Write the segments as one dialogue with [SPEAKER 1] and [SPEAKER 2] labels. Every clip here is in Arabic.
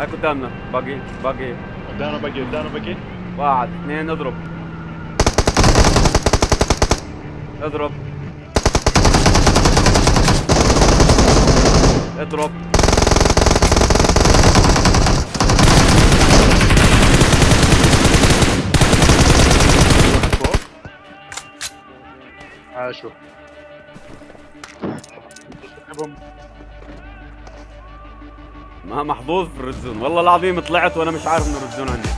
[SPEAKER 1] هاي قدامنا باقي باقي.
[SPEAKER 2] قدامنا بقي قدامنا بقي
[SPEAKER 1] واحد اثنين اضرب. اضرب. اضرب.
[SPEAKER 2] عاشوا
[SPEAKER 1] ما محظوظ في الرزون والله العظيم طلعت وأنا مش عارف إنه الرزون عندي.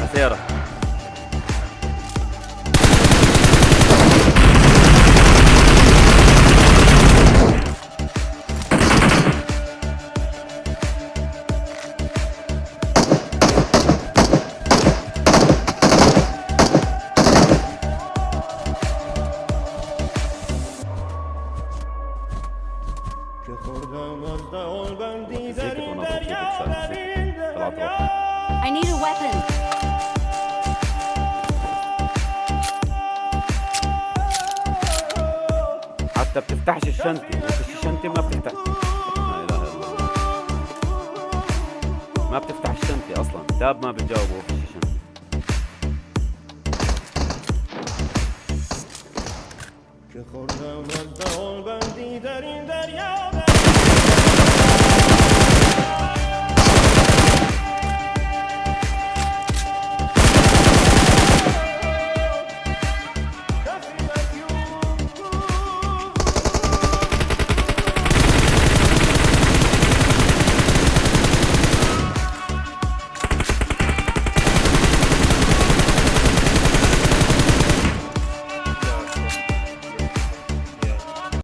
[SPEAKER 1] مسيرة
[SPEAKER 3] I need a weapon.
[SPEAKER 1] حتى بتفتحش الشنطة. وفي الشنطة ما بتفتح. لا اله الا الله ما بتفتح الشنطة أصلا. تاب ما بتجاوب وفي الشنطة
[SPEAKER 4] که خوردم از دهان بندی در این دریا